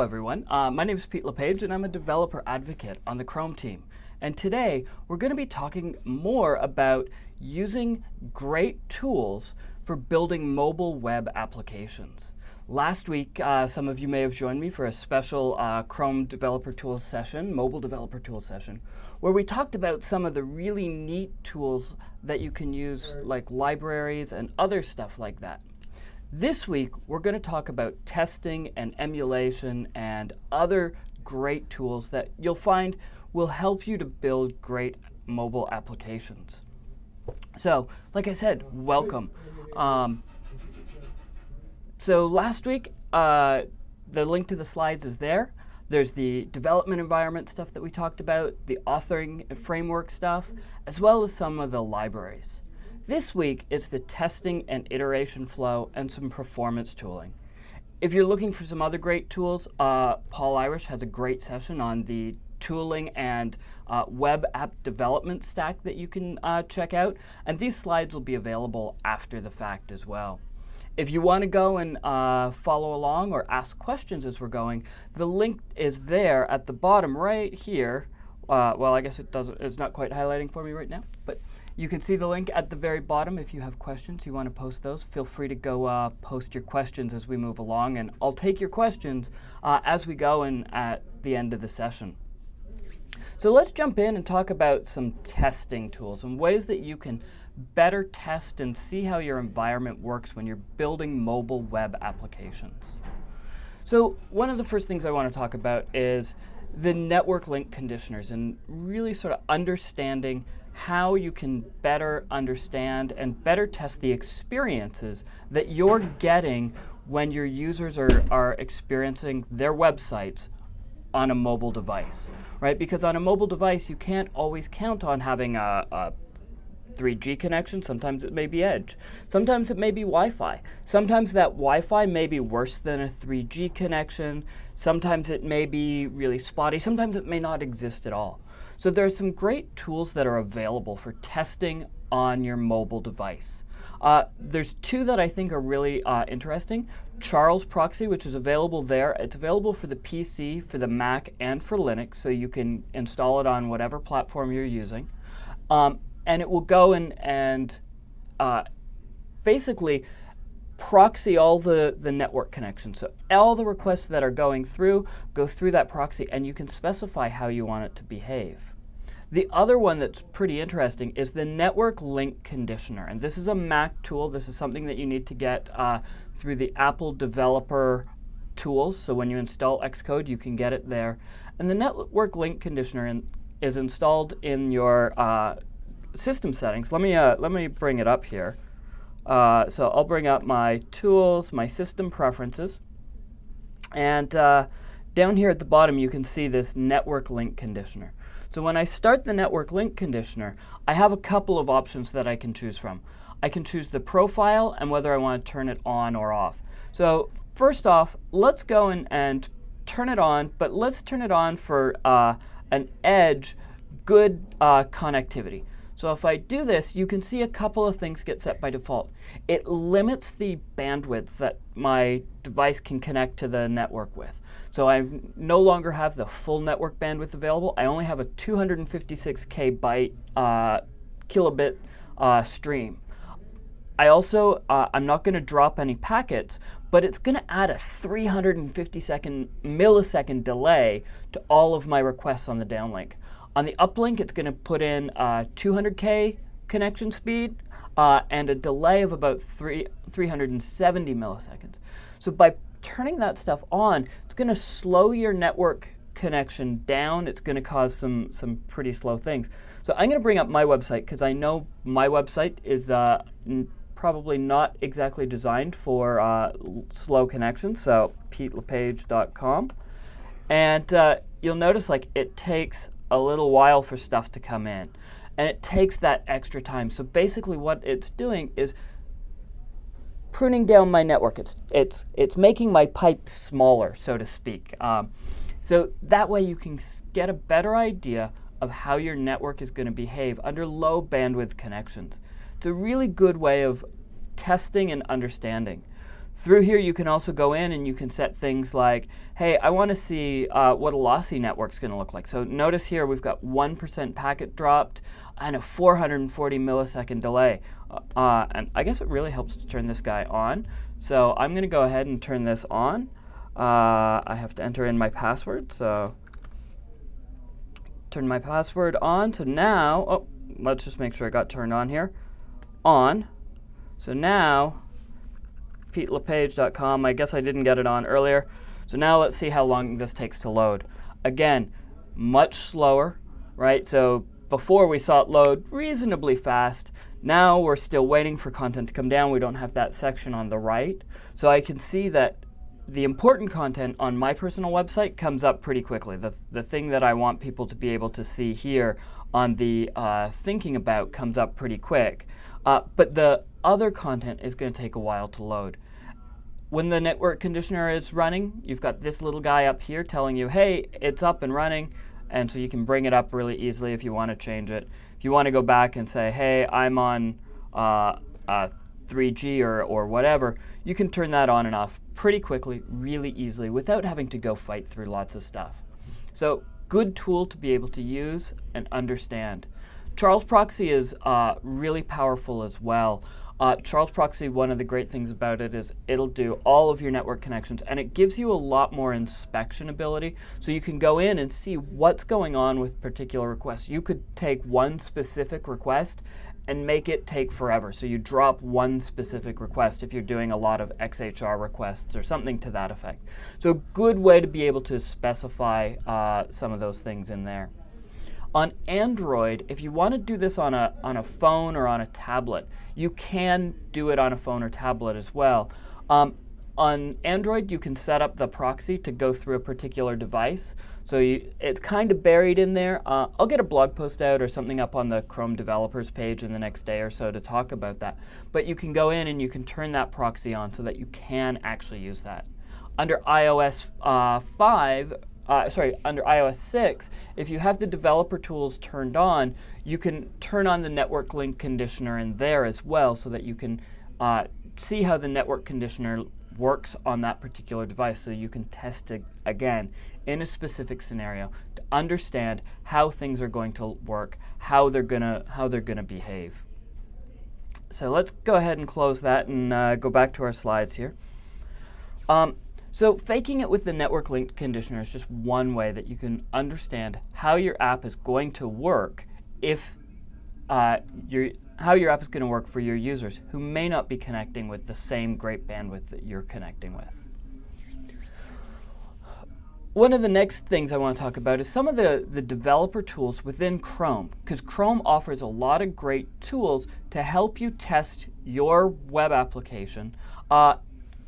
Hello everyone. Uh, my name is Pete LePage and I'm a developer advocate on the Chrome team. And today we're going to be talking more about using great tools for building mobile web applications. Last week, uh, some of you may have joined me for a special uh, Chrome Developer Tools session, Mobile Developer Tools session, where we talked about some of the really neat tools that you can use, like libraries and other stuff like that. This week, we're going to talk about testing and emulation and other great tools that you'll find will help you to build great mobile applications. So, like I said, welcome. Um, so last week, uh, the link to the slides is there. There's the development environment stuff that we talked about, the authoring framework stuff, as well as some of the libraries. This week, it's the testing and iteration flow and some performance tooling. If you're looking for some other great tools, uh, Paul Irish has a great session on the tooling and uh, web app development stack that you can uh, check out. And these slides will be available after the fact as well. If you want to go and uh, follow along or ask questions as we're going, the link is there at the bottom right here. Uh, well, I guess it doesn't. It's not quite highlighting for me right now, but you can see the link at the very bottom. If you have questions, you want to post those, feel free to go uh, post your questions as we move along, and I'll take your questions uh, as we go and at the end of the session. So let's jump in and talk about some testing tools and ways that you can better test and see how your environment works when you're building mobile web applications. So one of the first things I want to talk about is the network link conditioners and really sort of understanding how you can better understand and better test the experiences that you're getting when your users are, are experiencing their websites on a mobile device, right? Because on a mobile device, you can't always count on having a, a 3G connection, sometimes it may be Edge. Sometimes it may be Wi-Fi. Sometimes that Wi-Fi may be worse than a 3G connection. Sometimes it may be really spotty. Sometimes it may not exist at all. So there are some great tools that are available for testing on your mobile device. Uh, there's two that I think are really uh, interesting. Charles Proxy, which is available there. It's available for the PC, for the Mac, and for Linux, so you can install it on whatever platform you're using. Um, and it will go in and uh, basically proxy all the, the network connections. So all the requests that are going through go through that proxy, and you can specify how you want it to behave. The other one that's pretty interesting is the network link conditioner. And this is a Mac tool. This is something that you need to get uh, through the Apple developer tools. So when you install Xcode, you can get it there. And the network link conditioner in, is installed in your uh, system settings, let me, uh, let me bring it up here. Uh, so I'll bring up my tools, my system preferences. And uh, down here at the bottom, you can see this network link conditioner. So when I start the network link conditioner, I have a couple of options that I can choose from. I can choose the profile and whether I want to turn it on or off. So first off, let's go and, and turn it on, but let's turn it on for uh, an edge good uh, connectivity. So if I do this, you can see a couple of things get set by default. It limits the bandwidth that my device can connect to the network with. So I no longer have the full network bandwidth available. I only have a 256k byte uh, kilobit uh, stream. I also, uh, I'm not going to drop any packets, but it's going to add a 350 second millisecond delay to all of my requests on the downlink. On the uplink, it's going to put in 200K connection speed uh, and a delay of about three, 370 milliseconds. So by turning that stuff on, it's going to slow your network connection down. It's going to cause some, some pretty slow things. So I'm going to bring up my website because I know my website is uh, probably not exactly designed for uh, slow connections. So petelepage.com. And uh, you'll notice like it takes a little while for stuff to come in. And it takes that extra time. So basically what it's doing is pruning down my network. It's, it's, it's making my pipe smaller, so to speak. Um, so that way you can get a better idea of how your network is going to behave under low bandwidth connections. It's a really good way of testing and understanding. Through here, you can also go in and you can set things like, hey, I want to see uh, what a lossy network is going to look like. So notice here we've got 1% packet dropped and a 440 millisecond delay. Uh, and I guess it really helps to turn this guy on. So I'm going to go ahead and turn this on. Uh, I have to enter in my password. So turn my password on. So now, oh, let's just make sure I got turned on here. On. So now petelepage.com. I guess I didn't get it on earlier. So now let's see how long this takes to load. Again, much slower, right? So before we saw it load reasonably fast. Now we're still waiting for content to come down. We don't have that section on the right. So I can see that the important content on my personal website comes up pretty quickly. The, the thing that I want people to be able to see here on the uh, thinking about comes up pretty quick. Uh, but the other content is going to take a while to load. When the network conditioner is running, you've got this little guy up here telling you, hey, it's up and running. And so you can bring it up really easily if you want to change it. If you want to go back and say, hey, I'm on uh, uh, 3G or, or whatever, you can turn that on and off pretty quickly, really easily, without having to go fight through lots of stuff. So good tool to be able to use and understand. Charles Proxy is uh, really powerful as well. Uh, Charles Proxy, one of the great things about it is it'll do all of your network connections and it gives you a lot more inspection ability. So you can go in and see what's going on with particular requests. You could take one specific request and make it take forever. So you drop one specific request if you're doing a lot of XHR requests or something to that effect. So a good way to be able to specify uh, some of those things in there. On Android, if you want to do this on a, on a phone or on a tablet, you can do it on a phone or tablet as well. Um, on Android, you can set up the proxy to go through a particular device. So you, it's kind of buried in there. Uh, I'll get a blog post out or something up on the Chrome developers page in the next day or so to talk about that. But you can go in and you can turn that proxy on so that you can actually use that. Under iOS uh, 5, uh, sorry, under iOS 6, if you have the developer tools turned on, you can turn on the network link conditioner in there as well so that you can uh, see how the network conditioner works on that particular device so you can test it again in a specific scenario to understand how things are going to work, how they're gonna how they're gonna behave. So let's go ahead and close that and uh, go back to our slides here. Um, so faking it with the network link conditioner is just one way that you can understand how your app is going to work if uh, your, how your app is going to work for your users who may not be connecting with the same great bandwidth that you're connecting with. One of the next things I want to talk about is some of the, the developer tools within Chrome, because Chrome offers a lot of great tools to help you test your web application uh,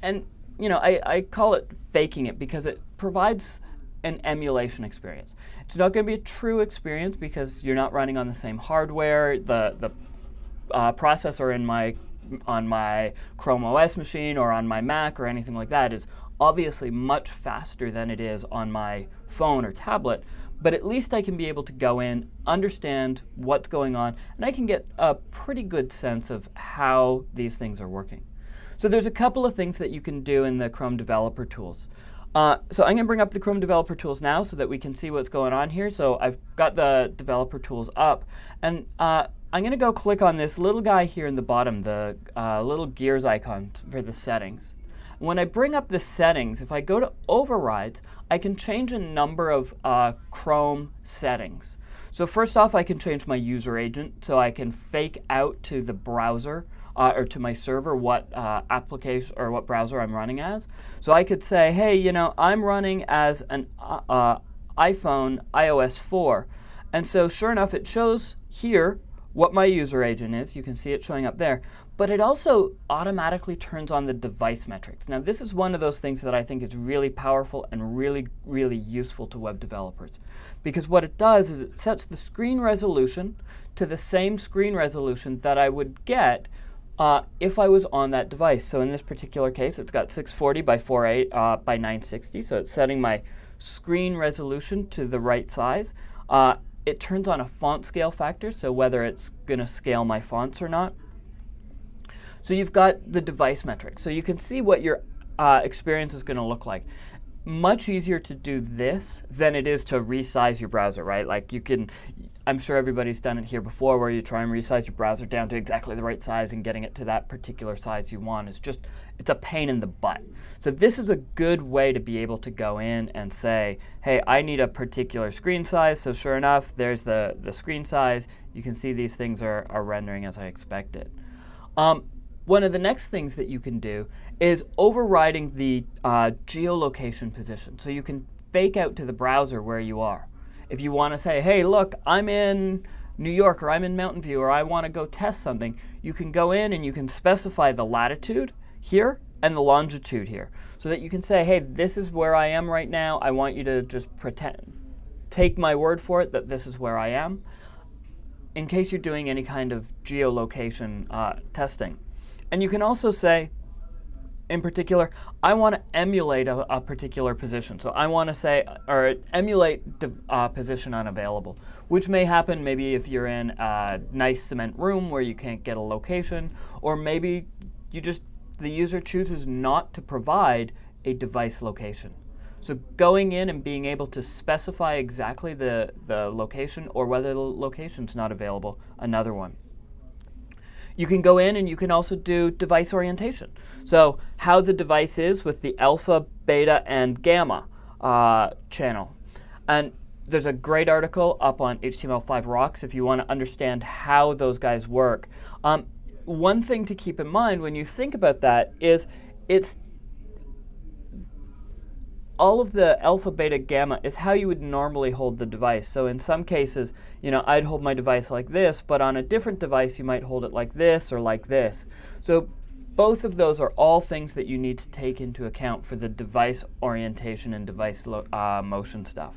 and you know, I, I call it faking it because it provides an emulation experience. It's not going to be a true experience because you're not running on the same hardware. The the uh, processor in my on my Chrome OS machine or on my Mac or anything like that is obviously much faster than it is on my phone or tablet. But at least I can be able to go in, understand what's going on, and I can get a pretty good sense of how these things are working. So there's a couple of things that you can do in the Chrome Developer Tools. Uh, so I'm going to bring up the Chrome Developer Tools now so that we can see what's going on here. So I've got the Developer Tools up. And uh, I'm going to go click on this little guy here in the bottom, the uh, little gears icon for the settings. When I bring up the settings, if I go to Overrides, I can change a number of uh, Chrome settings. So first off, I can change my user agent so I can fake out to the browser uh, or to my server what uh, application or what browser I'm running as. So I could say, hey, you know, I'm running as an uh, uh iPhone iOS 4. And so sure enough, it shows here what my user agent is. You can see it showing up there. But it also automatically turns on the device metrics. Now, this is one of those things that I think is really powerful and really, really useful to web developers. Because what it does is it sets the screen resolution to the same screen resolution that I would get uh, if I was on that device. So in this particular case, it's got 640 by 48 uh, by 960. So it's setting my screen resolution to the right size. Uh, it turns on a font scale factor, so whether it's going to scale my fonts or not. So you've got the device metrics. So you can see what your uh, experience is going to look like. Much easier to do this than it is to resize your browser, right? Like you can, I'm sure everybody's done it here before where you try and resize your browser down to exactly the right size and getting it to that particular size you want. It's just, it's a pain in the butt. So this is a good way to be able to go in and say, hey, I need a particular screen size. So sure enough, there's the, the screen size. You can see these things are, are rendering as I expected. Um, one of the next things that you can do is overriding the uh, geolocation position. So you can fake out to the browser where you are. If you want to say, hey, look, I'm in New York or I'm in Mountain View or I want to go test something, you can go in and you can specify the latitude here and the longitude here so that you can say, hey, this is where I am right now. I want you to just pretend, take my word for it that this is where I am in case you're doing any kind of geolocation uh, testing. And you can also say, in particular, I want to emulate a, a, particular position. So I want to say, or emulate uh, position unavailable, which may happen maybe if you're in a nice cement room where you can't get a location, or maybe you just, the user chooses not to provide a device location. So going in and being able to specify exactly the, the location or whether the location's not available, another one. You can go in and you can also do device orientation. So how the device is with the alpha, beta, and gamma uh, channel. And there's a great article up on HTML5 Rocks if you want to understand how those guys work. Um, one thing to keep in mind when you think about that is it's all of the alpha, beta, gamma is how you would normally hold the device. So in some cases, you know, I'd hold my device like this, but on a different device, you might hold it like this or like this. So both of those are all things that you need to take into account for the device orientation and device uh, motion stuff.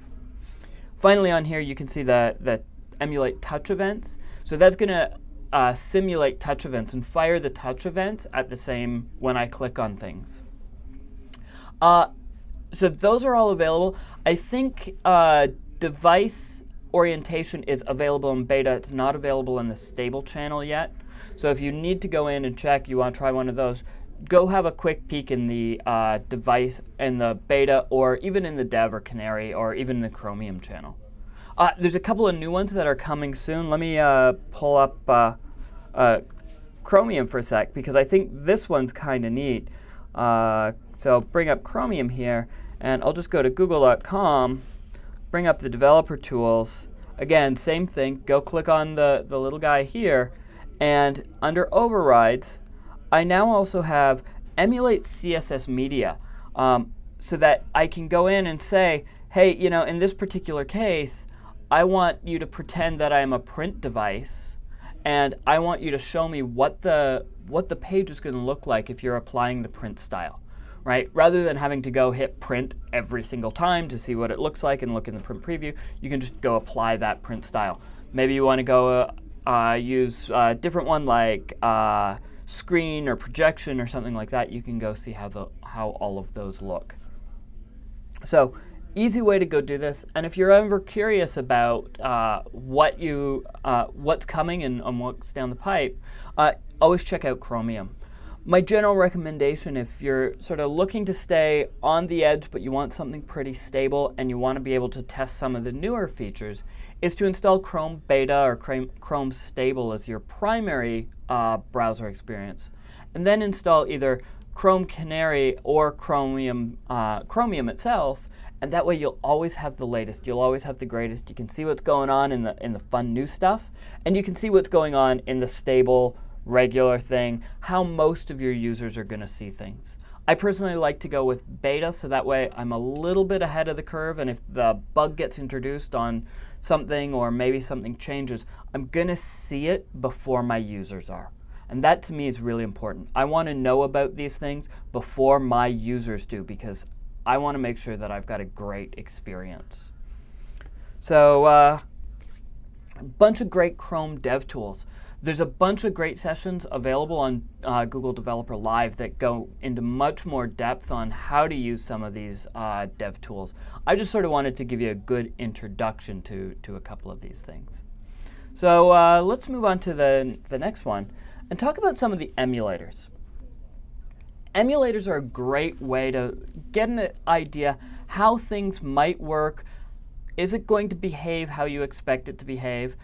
Finally on here, you can see the, the emulate touch events. So that's going to uh, simulate touch events and fire the touch events at the same when I click on things. Uh, so those are all available. I think uh, device orientation is available in beta. It's not available in the stable channel yet. So if you need to go in and check, you want to try one of those, go have a quick peek in the uh, device, in the beta, or even in the dev or canary, or even the Chromium channel. Uh, there's a couple of new ones that are coming soon. Let me uh, pull up uh, uh, Chromium for a sec, because I think this one's kind of neat. Uh, so bring up Chromium here, and I'll just go to google.com, bring up the developer tools. Again, same thing, go click on the, the little guy here, and under overrides, I now also have emulate CSS media um, so that I can go in and say, hey, you know, in this particular case, I want you to pretend that I'm a print device, and I want you to show me what the, what the page is going to look like if you're applying the print style right? Rather than having to go hit print every single time to see what it looks like and look in the print preview, you can just go apply that print style. Maybe you want to go uh, uh, use a different one like uh, screen or projection or something like that. You can go see how, the, how all of those look. So easy way to go do this. And if you're ever curious about uh, what you, uh, what's coming and, and, what's down the pipe, uh, always check out Chromium. My general recommendation, if you're sort of looking to stay on the edge, but you want something pretty stable and you want to be able to test some of the newer features, is to install Chrome Beta or Chrome Stable as your primary uh, browser experience. And then install either Chrome Canary or Chromium, uh, Chromium itself, and that way you'll always have the latest. You'll always have the greatest. You can see what's going on in the, in the fun new stuff, and you can see what's going on in the stable, regular thing, how most of your users are going to see things. I personally like to go with beta, so that way I'm a little bit ahead of the curve, and if the bug gets introduced on something or maybe something changes, I'm going to see it before my users are. And that to me is really important. I want to know about these things before my users do because I want to make sure that I've got a great experience. So uh, a bunch of great Chrome dev tools. There's a bunch of great sessions available on uh, Google Developer Live that go into much more depth on how to use some of these uh, dev tools. I just sort of wanted to give you a good introduction to, to a couple of these things. So uh, let's move on to the, the next one. and talk about some of the emulators. Emulators are a great way to get an idea how things might work. Is it going to behave how you expect it to behave?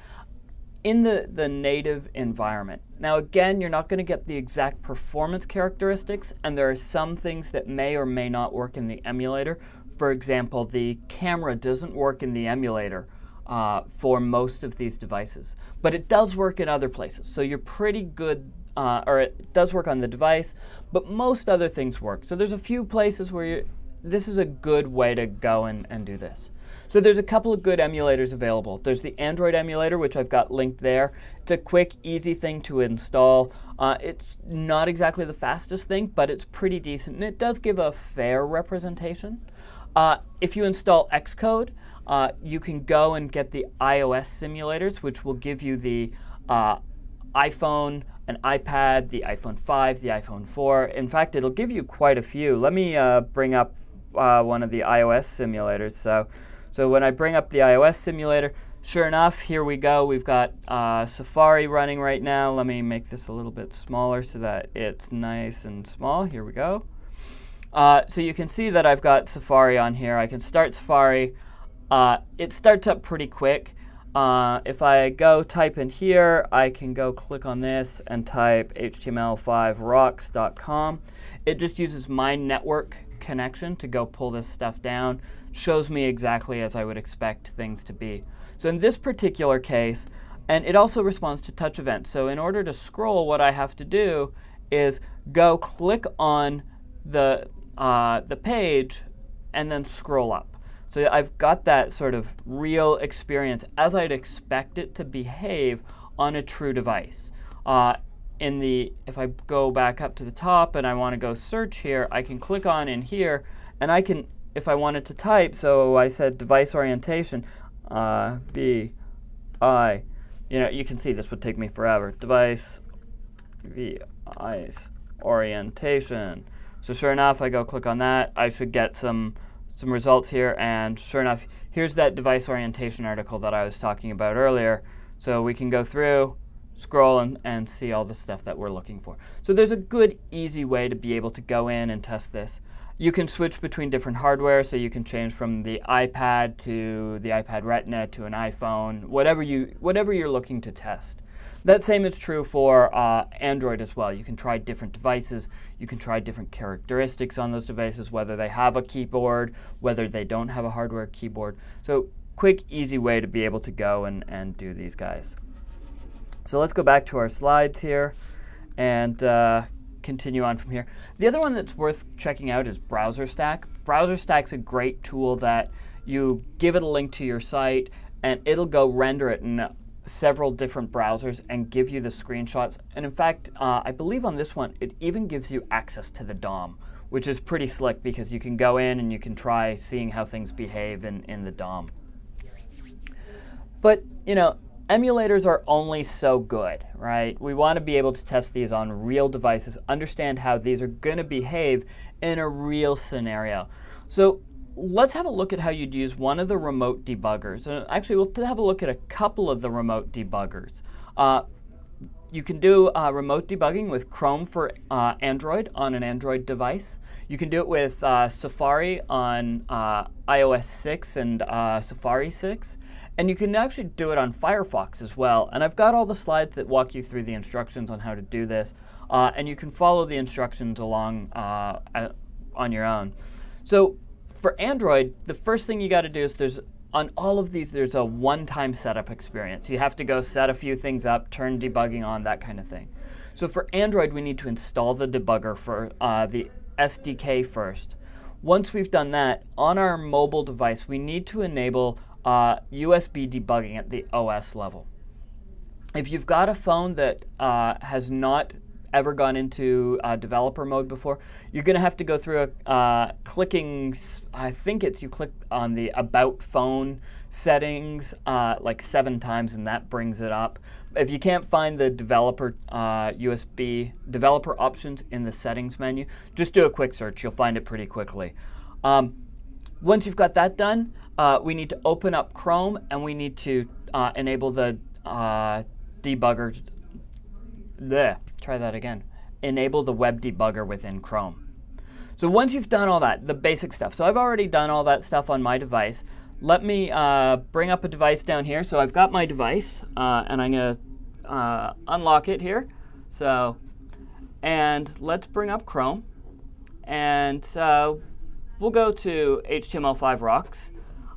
In the, the native environment. Now again, you're not going to get the exact performance characteristics, and there are some things that may or may not work in the emulator. For example, the camera doesn't work in the emulator uh, for most of these devices, but it does work in other places. So you're pretty good uh, or it does work on the device, but most other things work. So there's a few places where you, this is a good way to go and, and do this. So there's a couple of good emulators available. There's the Android emulator, which I've got linked there. It's a quick, easy thing to install. Uh, it's not exactly the fastest thing, but it's pretty decent, and it does give a fair representation. Uh, if you install Xcode, uh, you can go and get the iOS simulators, which will give you the uh, iPhone, an iPad, the iPhone 5, the iPhone 4. In fact, it'll give you quite a few. Let me uh, bring up uh, one of the iOS simulators. So, so when I bring up the iOS simulator, sure enough, here we go. We've got uh, Safari running right now. Let me make this a little bit smaller so that it's nice and small. Here we go. Uh, so you can see that I've got Safari on here. I can start Safari. Uh, it starts up pretty quick. Uh, if I go type in here, I can go click on this and type html5rocks.com. It just uses my network connection to go pull this stuff down, shows me exactly as I would expect things to be. So in this particular case, and it also responds to touch events. So in order to scroll, what I have to do is go click on the, uh, the page and then scroll up. So I've got that sort of real experience as I'd expect it to behave on a true device. Uh, in the, if I go back up to the top and I want to go search here, I can click on in here and I can, if I wanted to type, so I said device orientation, uh, V, I, you know, you can see this would take me forever. Device, V, I's, orientation. So sure enough, I go click on that, I should get some some results here, and sure enough, here's that device orientation article that I was talking about earlier. So we can go through, scroll, and, and see all the stuff that we're looking for. So there's a good, easy way to be able to go in and test this. You can switch between different hardware, so you can change from the iPad to the iPad Retina to an iPhone, whatever, you, whatever you're looking to test. That same is true for uh, Android as well. You can try different devices. You can try different characteristics on those devices, whether they have a keyboard, whether they don't have a hardware keyboard. So quick, easy way to be able to go and, and do these guys. So let's go back to our slides here and uh, continue on from here. The other one that's worth checking out is Browser Stack. BrowserStack. BrowserStack's a great tool that you give it a link to your site and it'll go render it in several different browsers and give you the screenshots. And in fact, uh, I believe on this one, it even gives you access to the DOM, which is pretty slick because you can go in and you can try seeing how things behave in, in the DOM. But, you know, emulators are only so good, right? We want to be able to test these on real devices, understand how these are going to behave in a real scenario. So let's have a look at how you'd use one of the remote debuggers. And actually, we'll have a look at a couple of the remote debuggers. Uh, you can do uh, remote debugging with Chrome for uh, Android on an Android device. You can do it with uh, Safari on uh, iOS 6 and uh, Safari 6. And you can actually do it on Firefox as well. And I've got all the slides that walk you through the instructions on how to do this. and you can follow the instructions along on your own. So for Android, the first thing you got to do is there's on all of these, there's a one-time setup experience. You have to go set a few things up, turn debugging on, that kind of thing. So for Android, we need to install the debugger for uh, the SDK first. Once we've done that, on our mobile device, we need to enable uh, USB debugging at the OS level. If you've got a phone that uh, has not ever gone into uh, developer mode before, you're going to have to go through a uh, clicking, I think it's you click on the About Phone settings uh, like seven times and that brings it up. If you can't find the developer USB uh, developer options in the settings menu, just do a quick search. You'll find it pretty quickly. Um, once you've got that done, uh, we need to open up Chrome and we need to uh, enable the debugger bleh, try that again. Enable the web debugger within Chrome. So once you've done all that, the basic stuff. So I've already done all that stuff on my device. Let me uh, bring up a device down here. So I've got my device, uh, and I'm going to uh, unlock it here. So, and let's bring up Chrome. And uh, we'll go to HTML5 Rocks.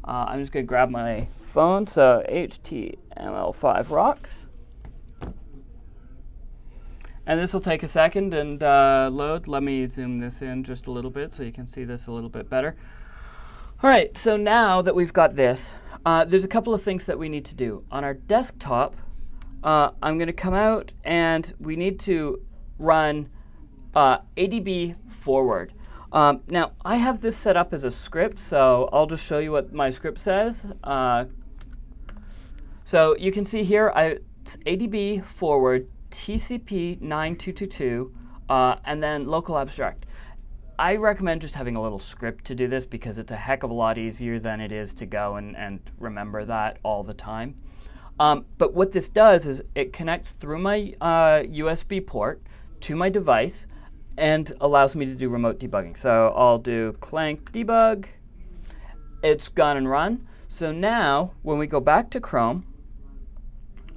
Uh, I'm just going to grab my phone. So HTML5 Rocks. And this will take a second and uh, load. Let me zoom this in just a little bit so you can see this a little bit better. All right, so now that we've got this, uh, there's a couple of things that we need to do. On our desktop, uh, I'm going to come out and we need to run uh, ADB forward. Um, now, I have this set up as a script, so I'll just show you what my script says. Uh, so you can see here, I, it's ADB forward TCP 9222, uh, and then local abstract. I recommend just having a little script to do this because it's a heck of a lot easier than it is to go and, and remember that all the time. Um, but what this does is it connects through my uh, USB port to my device and allows me to do remote debugging. So I'll do clank debug. It's gone and run. So now when we go back to Chrome,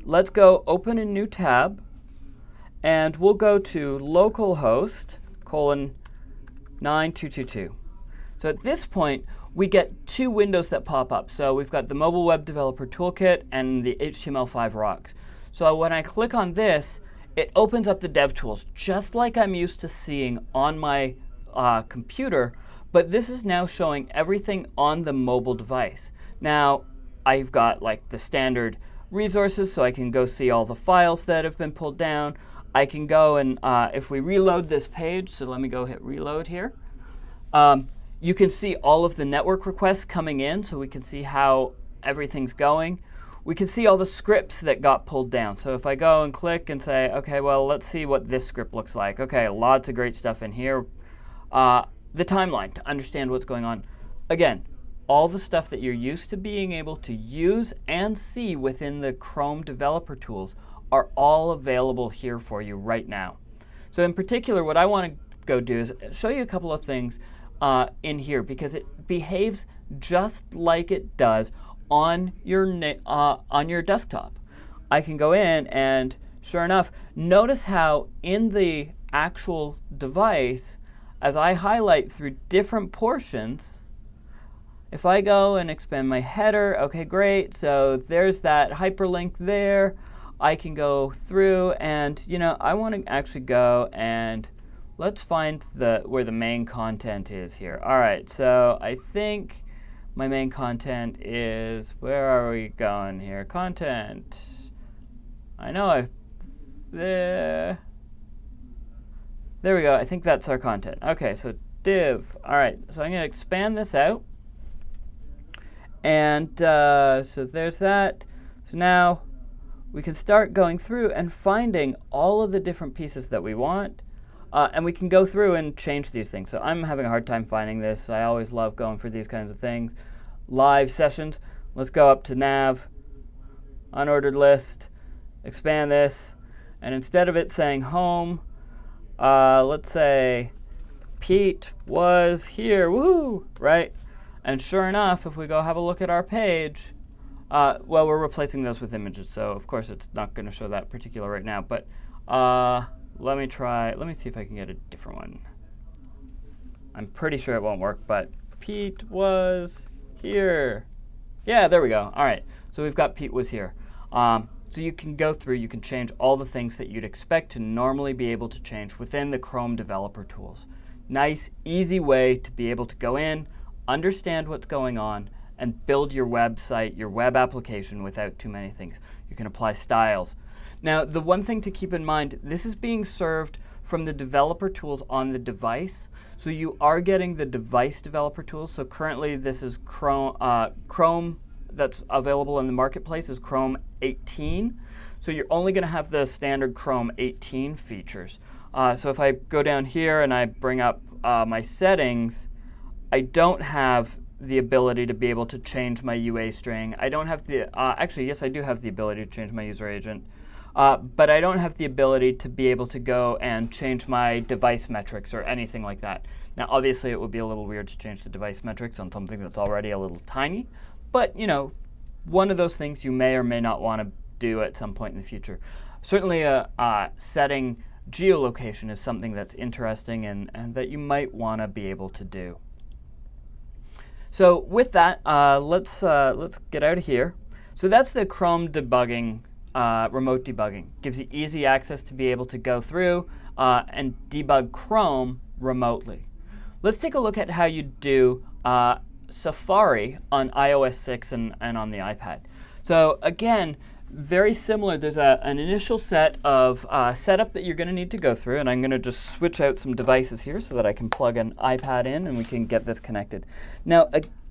let's go open a new tab and we'll go to localhost colon 9222. So at this point, we get two windows that pop up. So we've got the Mobile Web Developer Toolkit and the HTML5 Rocks. So when I click on this, it opens up the DevTools, just like I'm used to seeing on my uh, computer, but this is now showing everything on the mobile device. Now, I've got like the standard resources, so I can go see all the files that have been pulled down. I can go and uh, if we reload this page, so let me go hit reload here. Um, you can see all of the network requests coming in, so we can see how everything's going. We can see all the scripts that got pulled down. So if I go and click and say, OK, well, let's see what this script looks like. OK, lots of great stuff in here. Uh, the timeline to understand what's going on. Again, all the stuff that you're used to being able to use and see within the Chrome developer tools are all available here for you right now. So in particular, what I want to go do is show you a couple of things uh, in here because it behaves just like it does on your, uh, on your desktop. I can go in and sure enough, notice how in the actual device, as I highlight through different portions, if I go and expand my header, okay, great. So there's that hyperlink there. I can go through and, you know, I want to actually go and let's find the where the main content is here. All right, so I think my main content is, where are we going here? Content. I know I, there, there we go. I think that's our content. Okay, so div. All right, so I'm to expand this out. And uh, so there's that. So now we can start going through and finding all of the different pieces that we want. Uh, and we can go through and change these things. So I'm having a hard time finding this. I always love going for these kinds of things. Live sessions. Let's go up to nav, unordered list, expand this. And instead of it saying home, uh, let's say Pete was here, woo, right? And sure enough, if we go have a look at our page, uh, well, we're replacing those with images, so of course it's not going to show that particular right now. But uh, let me try, let me see if I can get a different one. I'm pretty sure it won't work, but Pete was here. Yeah, there we go. All right, so we've got Pete was here. Um, so you can go through, you can change all the things that you'd expect to normally be able to change within the Chrome developer tools. Nice, easy way to be able to go in, understand what's going on, and build your website, your web application without too many things. You can apply styles. Now, the one thing to keep in mind, this is being served from the developer tools on the device. So you are getting the device developer tools. So currently this is Chrome, uh, Chrome that's available in the marketplace is Chrome 18. So you're only going to have the standard Chrome 18 features. Uh, so if I go down here and I bring up uh, my settings, I don't have the ability to be able to change my UA string. I don't have the, uh, actually, yes, I do have the ability to change my user agent. uh, but I don't have the ability to be able to go and change my device metrics or anything like that. Now, obviously, it would be a little weird to change the device metrics on something that's already a little tiny, but you know, one of those things you may or may not want to do at some point in the future. Certainly, uh, uh, setting geolocation is something that's interesting and, and that you might want to be able to do. So with that, uh, let's, uh, let's get out of here. So that's the Chrome debugging, uh, remote debugging. Gives you easy access to be able to go through uh, and debug Chrome remotely. Let's take a look at how you do uh, Safari on iOS 6 and, and on the iPad. So again, very similar. There's a, an initial set of uh, setup that you're going to need to go through, and I'm going to just switch out some devices here so that I can plug an iPad in and we can get this connected. Now,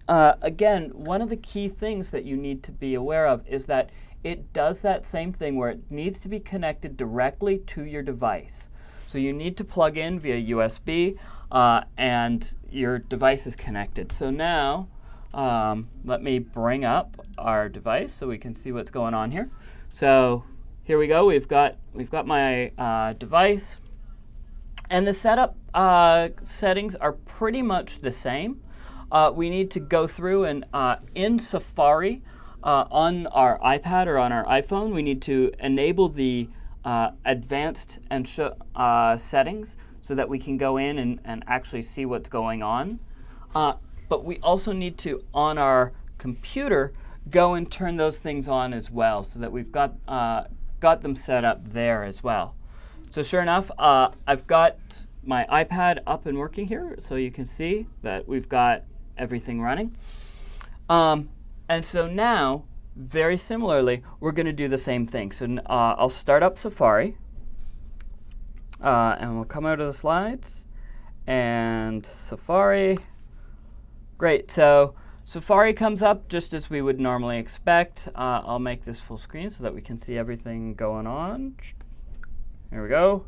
uh, again, one of the key things that you need to be aware of is that it does that same thing where it needs to be connected directly to your device. So you need to plug in via USB, uh, and your device is connected. So now, um, let me bring up our device so we can see what's going on here. So here we go. We've got we've got my uh, device, and the setup uh, settings are pretty much the same. Uh, we need to go through and uh, in Safari uh, on our iPad or on our iPhone, we need to enable the uh, advanced and settings so that we can go in and, and actually see what's going on. But we also need to, on our computer, go and turn those things on as well so that we've got, uh, got them set up there as well. So sure enough, uh, I've got my iPad up and working here so you can see that we've got everything running. Um, and so now, very similarly, we're going to do the same thing. So uh, I'll start up Safari, uh, and we'll come out of the slides, and Safari. Great, so Safari comes up just as we would normally expect. Uh, I'll make this full screen so that we can see everything going on. Here we go.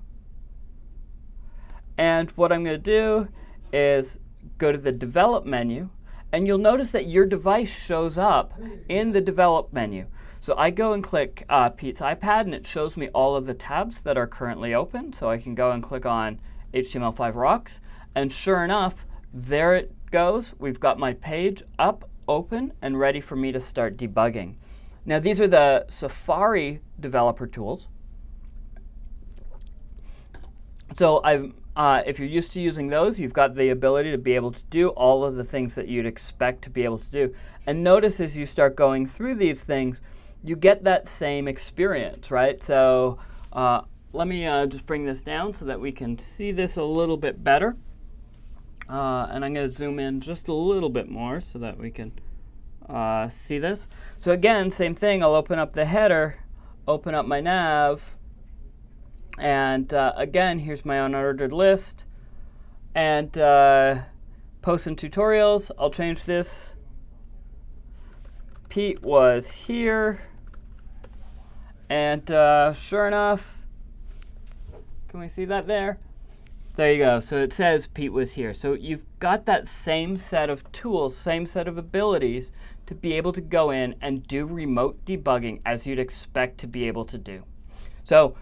And what I'm going to do is go to the Develop menu, and you'll notice that your device shows up in the Develop menu. So I go and click uh, Pete's iPad, and it shows me all of the tabs that are currently open. So I can go and click on HTML5 Rocks, and sure enough, there it goes. We've got my page up, open, and ready for me to start debugging. Now these are the Safari developer tools. So uh, if you're used to using those, you've got the ability to be able to do all of the things that you'd expect to be able to do. And notice as you start going through these things, you get that same experience, right? So uh, let me uh, just bring this down so that we can see this a little bit better. Uh, and I'm going to zoom in just a little bit more so that we can uh, see this. So again, same thing. I'll open up the header, open up my nav, and uh, again, here's my unordered list. And uh, posts and tutorials, I'll change this. Pete was here. And uh, sure enough, can we see that there? There you go. So it says Pete was here. So you've got that same set of tools, same set of abilities to be able to go in and do remote debugging as you'd expect to be able to do. So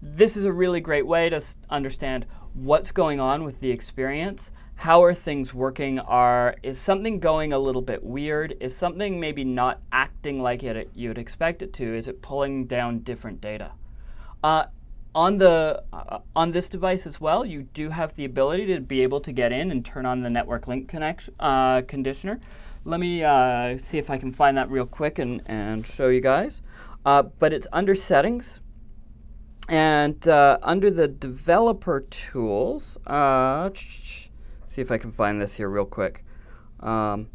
this is a really great way to understand what's going on with the experience. How are things working? Are Is something going a little bit weird? Is something maybe not acting like it, you'd expect it to? Is it pulling down different data? Uh, on the uh, on this device as well, you do have the ability to be able to get in and turn on the network link connection uh, conditioner. Let me uh, see if I can find that real quick and, and show you guys. Uh, but it's under settings. And uh, under the developer tools, uh, see if I can find this here real quick. Um,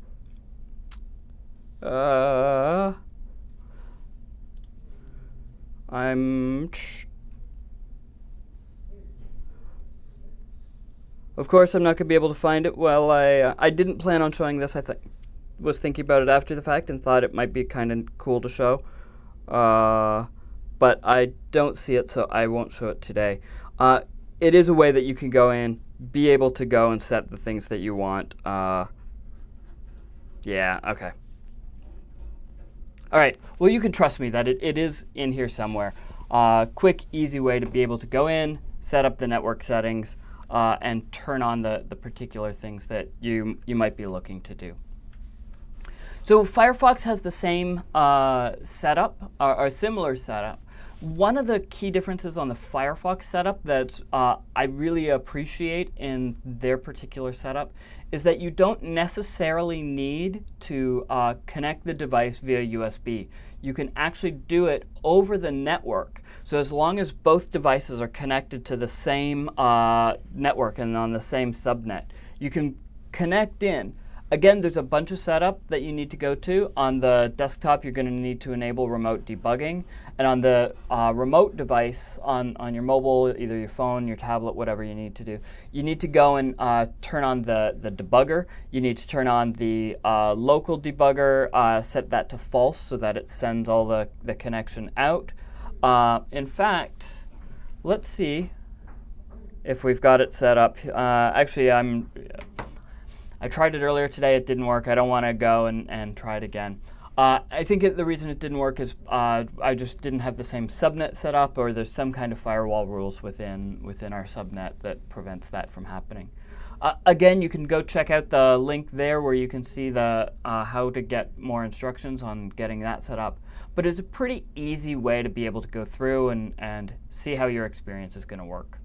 I'm Of course, I'm not going to be able to find it. Well, I uh, I didn't plan on showing this. I th was thinking about it after the fact and thought it might be kind of cool to show. Uh, but I don't see it, so I won't show it today. Uh, it is a way that you can go in, be able to go and set the things that you want. Uh, yeah, okay. All right, well, you can trust me that it, it is in here somewhere. uh, quick, easy way to be able to go in, set up the network settings, uh, and turn on the, the particular things that you, you might be looking to do. So Firefox has the same uh, setup, or, or similar setup, one of the key differences on the Firefox setup that uh, I really appreciate in their particular setup is that you don't necessarily need to uh, connect the device via USB. You can actually do it over the network. So as long as both devices are connected to the same uh, network and on the same subnet, you can connect in Again, there's a bunch of setup that you need to go to. On the desktop, you're going to need to enable remote debugging. And on the uh, remote device, on, on your mobile, either your phone, your tablet, whatever you need to do, you need to go and uh, turn on the, the debugger. You need to turn on the uh, local debugger, uh, set that to false so that it sends all the, the connection out. Uh, in fact, let's see if we've got it set up. Uh, actually, I'm I tried it earlier today, it didn't work. I don't want to go and, and try it again. Uh, I think it, the reason it didn't work is uh, I just didn't have the same subnet set up, or there's some kind of firewall rules within within our subnet that prevents that from happening. Uh, again, you can go check out the link there where you can see the uh, how to get more instructions on getting that set up. But it's a pretty easy way to be able to go through and, and see how your experience is going to work.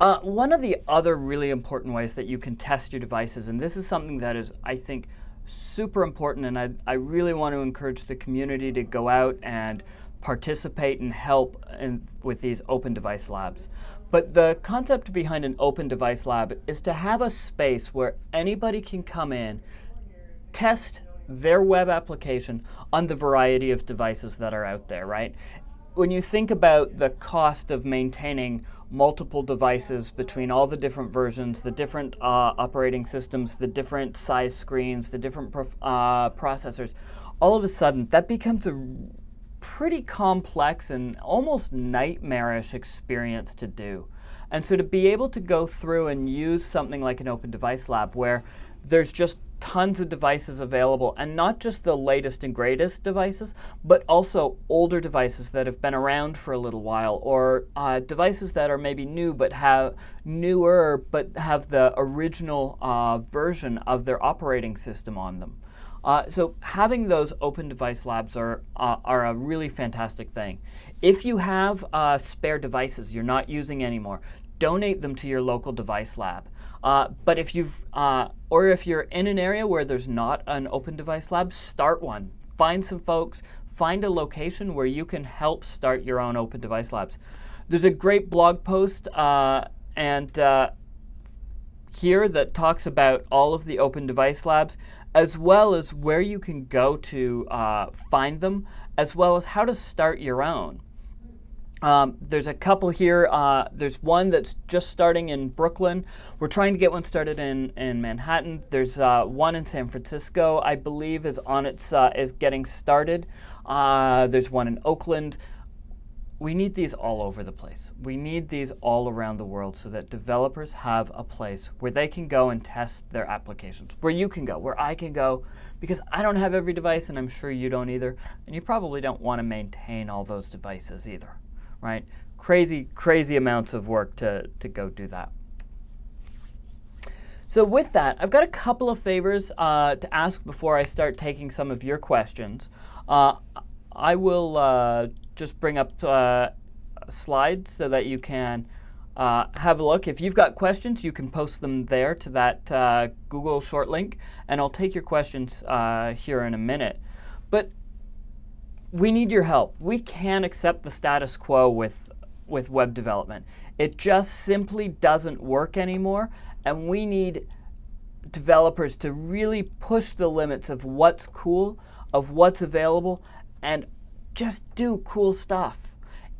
Uh, one of the other really important ways that you can test your devices, and this is something that is, I think, super important, and I, I really want to encourage the community to go out and participate and help in, with these open device labs. But the concept behind an open device lab is to have a space where anybody can come in, test their web application on the variety of devices that are out there, right? When you think about the cost of maintaining multiple devices between all the different versions, the different uh, operating systems, the different size screens, the different uh, processors, all of a sudden that becomes a pretty complex and almost nightmarish experience to do. And so to be able to go through and use something like an open device lab where there's just tons of devices available, and not just the latest and greatest devices, but also older devices that have been around for a little while, or uh, devices that are maybe new but have newer but have the original uh, version of their operating system on them. Uh, so having those open device labs are, uh, are a really fantastic thing. If you have uh, spare devices you're not using anymore, donate them to your local device lab. Uh, but if you've, uh, or if you're in an area where there's not an open device lab, start one. Find some folks, find a location where you can help start your own open device labs. There's a great blog post uh, and here that talks about all of the open device labs, as well as where you can go to uh, find them, as well as how to start your own. Um, there's a couple here. Uh, there's one that's just starting in Brooklyn. We're trying to get one started in, in Manhattan. There's uh, one in San Francisco, I believe, is on its uh, is getting started. Uh, there's one in Oakland. We need these all over the place. We need these all around the world so that developers have a place where they can go and test their applications, where you can go, where I can go, because I don't have every device, and I'm sure you don't either, and you probably don't want to maintain all those devices either right? Crazy, crazy amounts of work to, to go do that. So with that, I've got a couple of favors uh, to ask before I start taking some of your questions. Uh, I will uh, just bring up uh, slides so that you can uh, have a look. If you've got questions, you can post them there to that uh, Google short link, and I'll take your questions here in a minute. But we need your help. We can't accept the status quo with, with web development. It just simply doesn't work anymore, and we need developers to really push the limits of what's cool, of what's available, and just do cool stuff.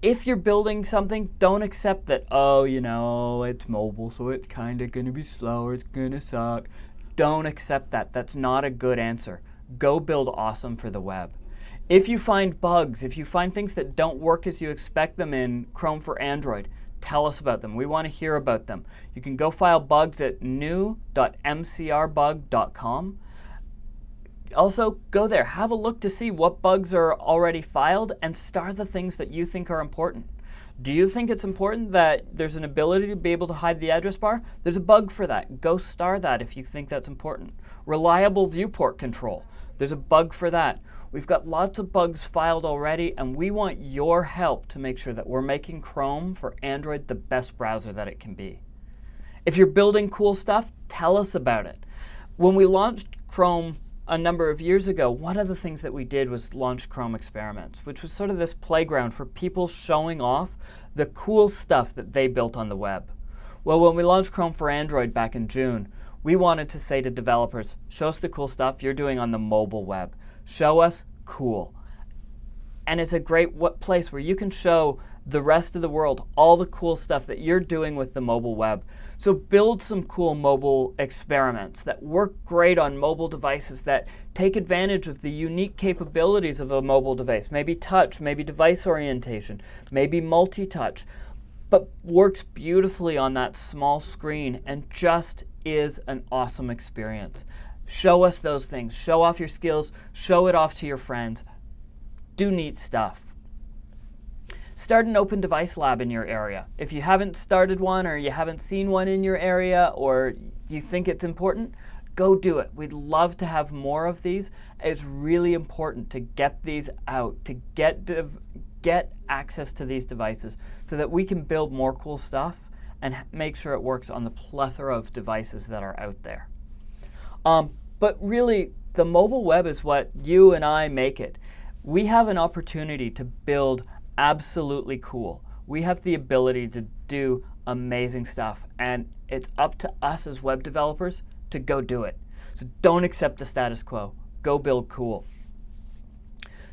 If you're building something, don't accept that, oh, you know, it's mobile, so it's kind of going to be slower, it's going to suck. Don't accept that. That's not a good answer. Go build awesome for the web. If you find bugs, if you find things that don't work as you expect them in Chrome for Android, tell us about them. We want to hear about them. You can go file bugs at new.crbug.com. also go there, have a look to see what bugs are already filed and star the things that you think are important. Do you think it's important that there's an ability to be able to hide the address bar? There's a bug for that. Go star that if you think that's important. Reliable viewport control. There's a bug for that. We've got lots of bugs filed already, and we want your help to make sure that we're making Chrome for Android the best browser that it can be. If you're building cool stuff, tell us about it. When we launched Chrome a number of years ago, one of the things that we did was launch Chrome Experiments, which was sort of this playground for people showing off the cool stuff that they built on the web. Well, when we launched Chrome for Android back in June, we wanted to say to developers, show us the cool stuff you're doing on the mobile web. Show us cool. And it's a great place where you can show the rest of the world all the cool stuff that you're doing with the mobile web. So build some cool mobile experiments that work great on mobile devices that take advantage of the unique capabilities of a mobile device. Maybe touch, maybe device orientation, maybe multi-touch, but works beautifully on that small screen and just is an awesome experience. Show us those things. Show off your skills. Show it off to your friends. Do neat stuff. Start an open device lab in your area. If you haven't started one or you haven't seen one in your area or you think it's important, go do it. We'd love to have more of these. It's really important to get these out, to get, get access to these devices so that we can build more cool stuff and make sure it works on the plethora of devices that are out there. Um, but really, the mobile web is what you and I make it. We have an opportunity to build absolutely cool. We have the ability to do amazing stuff, and it's up to us as web developers to go do it. So don't accept the status quo. Go build cool.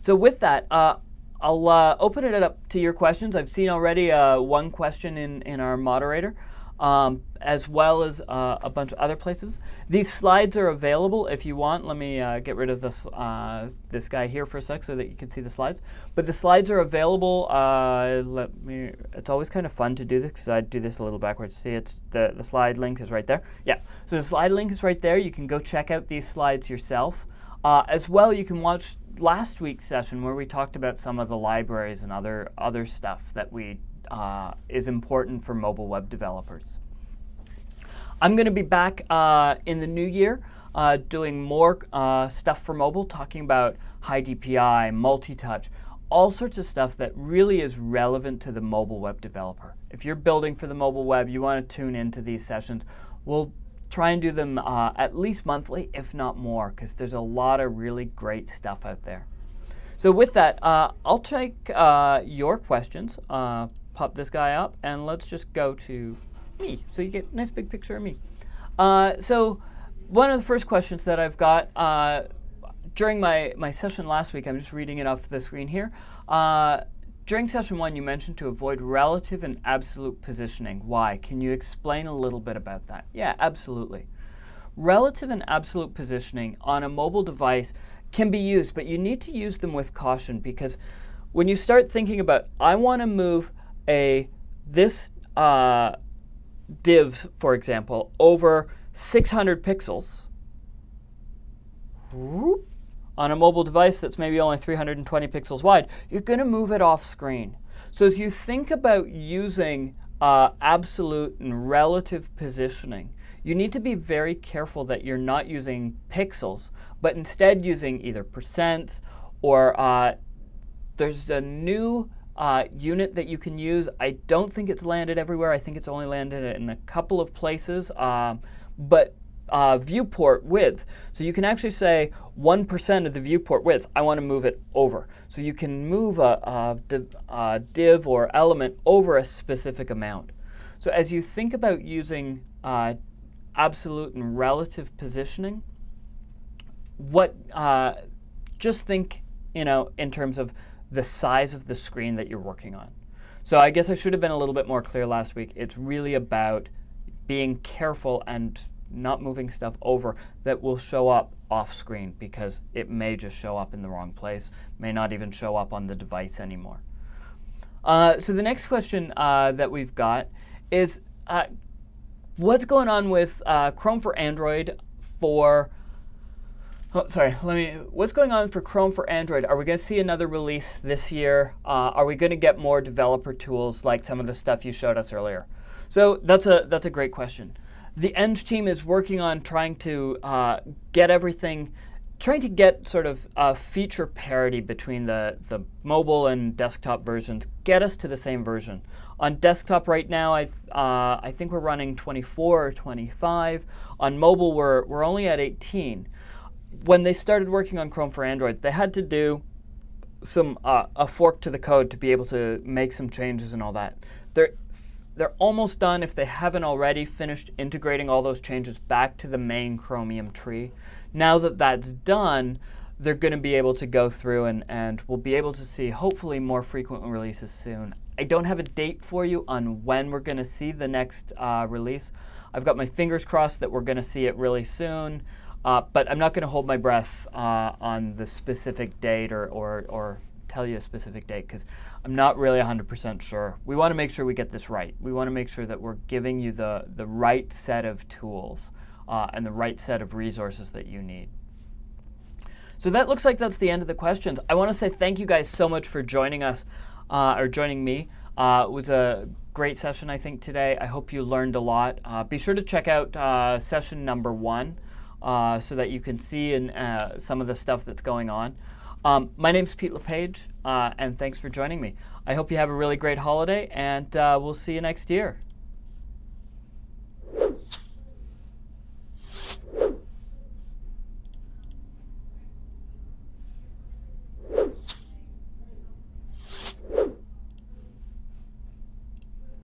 So with that, uh, I'll uh, open it up to your questions. I've seen already uh, one question in, in our moderator um, as well as uh, a bunch of other places. These slides are available if you want. Let me uh, get rid of this, uh, this guy here for a sec so that you can see the slides. But the slides are available. Uh, let me. It's always kind of fun to do this because I do this a little backwards. See, it's the, the slide link is right there. Yeah, so the slide link is right there. You can go check out these slides yourself. Uh, as well, you can watch last week's session where we talked about some of the libraries and other, other stuff that we uh, is important for mobile web developers. I'm going to be back uh, in the new year uh, doing more uh, stuff for mobile, talking about high DPI, multi-touch, all sorts of stuff that really is relevant to the mobile web developer. If you're building for the mobile web, you want to tune into these sessions. We'll try and do them uh, at least monthly, if not more, because there's a lot of really great stuff out there. So with that, uh, I'll take uh, your questions. Uh, pop this guy up, and let's just go to me. So you get a nice big picture of me. Uh, so one of the first questions that I've got uh, during my, my session last week, I'm just reading it off the screen here. Uh, during session one, you mentioned to avoid relative and absolute positioning. Why? Can you explain a little bit about that? Yeah, absolutely. Relative and absolute positioning on a mobile device can be used, but you need to use them with caution because when you start thinking about, I want to move a this uh, div, for example, over 600 pixels on a mobile device that's maybe only 320 pixels wide, you're going to move it off screen. So as you think about using uh, absolute and relative positioning, you need to be very careful that you're not using pixels, but instead using either percents or uh, there's a new uh, unit that you can use. I don't think it's landed everywhere. I think it's only landed in a couple of places. Um, but uh, viewport width. So you can actually say 1% of the viewport width, I want to move it over. So you can move a, a, div, a, div, or element over a specific amount. So as you think about using uh, absolute and relative positioning, what uh, just think you know in terms of the size of the screen that you're working on. So I guess I should have been a little bit more clear last week. It's really about being careful and not moving stuff over that will show up off screen because it may just show up in the wrong place, may not even show up on the device anymore. Uh, so the next question uh, that we've got is uh, what's going on with uh, Chrome for Android for Oh, sorry, let me. What's going on for Chrome for Android? Are we going to see another release this year? Uh, are we going to get more developer tools like some of the stuff you showed us earlier? So that's a that's a great question. The Eng team is working on trying to uh, get everything, trying to get sort of a feature parity between the the mobile and desktop versions. Get us to the same version. On desktop right now, I uh, I think we're running 24 or 25. On mobile, we're we're only at 18 when they started working on Chrome for Android, they had to do some uh, a fork to the code to be able to make some changes and all that. They're they're almost done if they haven't already finished integrating all those changes back to the main Chromium tree. Now that that's done, they're going to be able to go through and, and we'll be able to see hopefully more frequent releases soon. I don't have a date for you on when we're going to see the next uh, release. I've got my fingers crossed that we're going to see it really soon. Uh, but I'm not going to hold my breath uh, on the specific date or, or, or tell you a specific date because I'm not really 100% sure. We want to make sure we get this right. We want to make sure that we're giving you the, the right set of tools uh, and the right set of resources that you need. So that looks like that's the end of the questions. I want to say thank you guys so much for joining us uh, or joining me. Uh, it was a great session, I think, today. I hope you learned a lot. Uh, be sure to check out session number one uh, so that you can see in, uh, some of the stuff that's going on. Um, my name's Pete LePage, uh, and thanks for joining me. I hope you have a really great holiday, and uh, we'll see you next year.